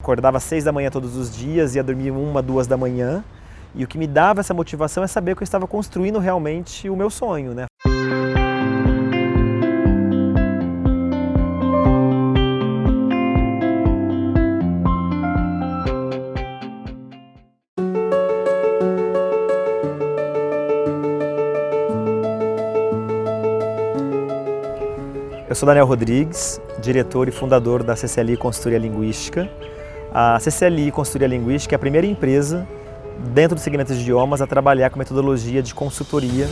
Acordava às seis da manhã todos os dias, ia dormir uma, duas da manhã. E o que me dava essa motivação é saber que eu estava construindo realmente o meu sonho, né? Eu sou Daniel Rodrigues, diretor e fundador da CCLI Consultoria Linguística. A CCLI Consultoria Linguística é a primeira empresa dentro do segmento de idiomas a trabalhar com metodologia de consultoria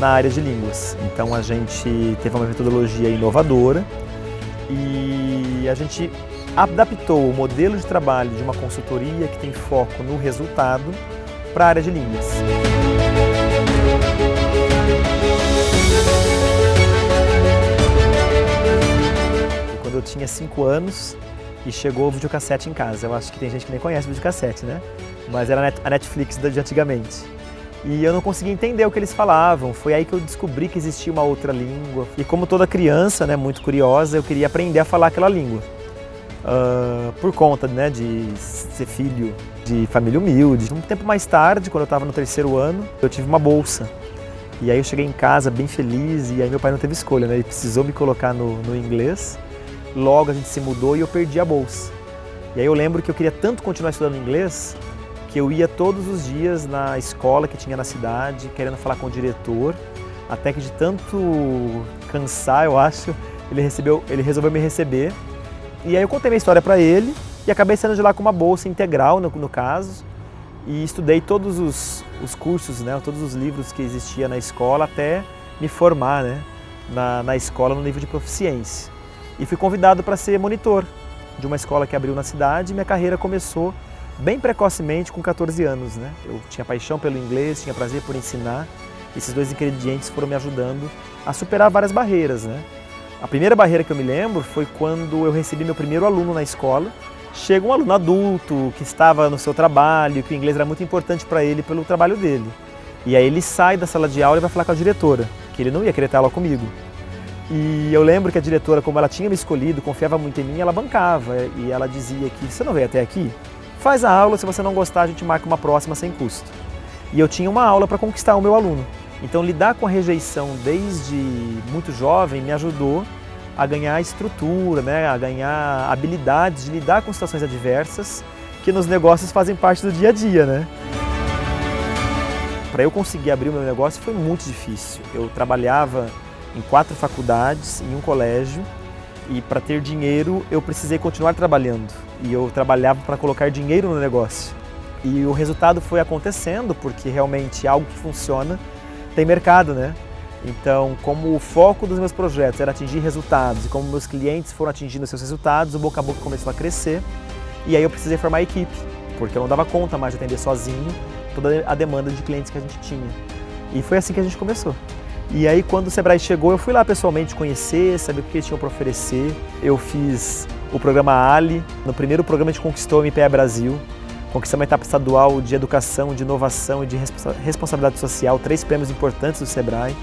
na área de línguas. Então a gente teve uma metodologia inovadora e a gente adaptou o modelo de trabalho de uma consultoria que tem foco no resultado para a área de línguas. eu tinha 5 anos e chegou o videocassete em casa. Eu acho que tem gente que nem conhece o videocassete, né? Mas era a Netflix de antigamente. E eu não conseguia entender o que eles falavam. Foi aí que eu descobri que existia uma outra língua. E como toda criança, né, muito curiosa, eu queria aprender a falar aquela língua. Uh, por conta né, de ser filho de família humilde. Um tempo mais tarde, quando eu estava no terceiro ano, eu tive uma bolsa. E aí eu cheguei em casa bem feliz e aí meu pai não teve escolha, né? Ele precisou me colocar no, no inglês logo a gente se mudou e eu perdi a bolsa. E aí eu lembro que eu queria tanto continuar estudando inglês que eu ia todos os dias na escola que tinha na cidade, querendo falar com o diretor, até que de tanto cansar, eu acho, ele, recebeu, ele resolveu me receber. E aí eu contei minha história para ele e acabei saindo de lá com uma bolsa integral, no, no caso, e estudei todos os, os cursos, né, todos os livros que existia na escola até me formar né, na, na escola no nível de proficiência e fui convidado para ser monitor de uma escola que abriu na cidade. Minha carreira começou bem precocemente, com 14 anos. Né? Eu tinha paixão pelo inglês, tinha prazer por ensinar. Esses dois ingredientes foram me ajudando a superar várias barreiras. Né? A primeira barreira que eu me lembro foi quando eu recebi meu primeiro aluno na escola. Chega um aluno adulto que estava no seu trabalho, que o inglês era muito importante para ele pelo trabalho dele. E aí ele sai da sala de aula e vai falar com a diretora, que ele não ia querer ter aula comigo. E eu lembro que a diretora, como ela tinha me escolhido, confiava muito em mim, ela bancava e ela dizia que você não veio até aqui? Faz a aula, se você não gostar a gente marca uma próxima sem custo. E eu tinha uma aula para conquistar o meu aluno. Então lidar com a rejeição desde muito jovem me ajudou a ganhar estrutura, né, a ganhar habilidades de lidar com situações adversas que nos negócios fazem parte do dia a dia, né? Para eu conseguir abrir o meu negócio foi muito difícil. Eu trabalhava em quatro faculdades, em um colégio, e para ter dinheiro eu precisei continuar trabalhando. E eu trabalhava para colocar dinheiro no negócio. E o resultado foi acontecendo, porque realmente algo que funciona tem mercado, né? Então, como o foco dos meus projetos era atingir resultados e como meus clientes foram atingindo seus resultados, o boca a boca começou a crescer. E aí eu precisei formar a equipe, porque eu não dava conta mais de atender sozinho toda a demanda de clientes que a gente tinha. E foi assim que a gente começou. E aí quando o Sebrae chegou, eu fui lá pessoalmente conhecer, saber o que eles tinham para oferecer. Eu fiz o programa Ali, no primeiro programa a gente conquistou o MPE Brasil, conquistamos a etapa estadual de educação, de inovação e de responsabilidade social, três prêmios importantes do Sebrae.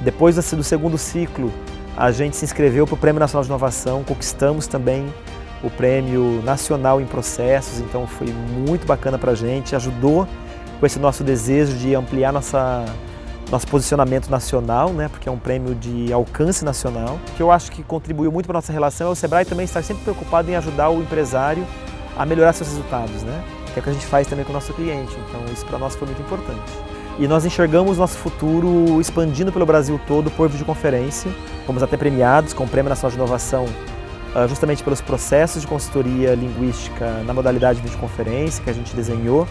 Depois do segundo ciclo, a gente se inscreveu para o Prêmio Nacional de Inovação, conquistamos também o Prêmio Nacional em Processos, então foi muito bacana para a gente, ajudou com esse nosso desejo de ampliar nossa nosso posicionamento nacional, né, porque é um prêmio de alcance nacional, que eu acho que contribuiu muito para a nossa relação é o Sebrae também estar sempre preocupado em ajudar o empresário a melhorar seus resultados, né, que é o que a gente faz também com o nosso cliente, então isso para nós foi muito importante. E nós enxergamos nosso futuro expandindo pelo Brasil todo por videoconferência, fomos até premiados com o Prêmio Nacional de Inovação ah, justamente pelos processos de consultoria linguística na modalidade de videoconferência que a gente desenhou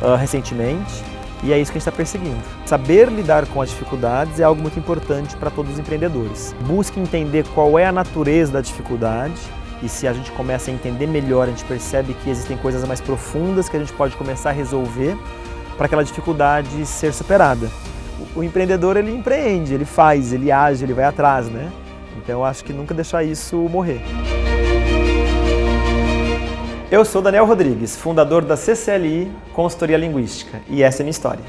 uh, recentemente. E é isso que a gente está perseguindo. Saber lidar com as dificuldades é algo muito importante para todos os empreendedores. Busque entender qual é a natureza da dificuldade e se a gente começa a entender melhor, a gente percebe que existem coisas mais profundas que a gente pode começar a resolver para aquela dificuldade ser superada. O empreendedor ele empreende, ele faz, ele age, ele vai atrás, né? Então eu acho que nunca deixar isso morrer. Eu sou Daniel Rodrigues, fundador da CCLI Consultoria Linguística, e essa é minha história.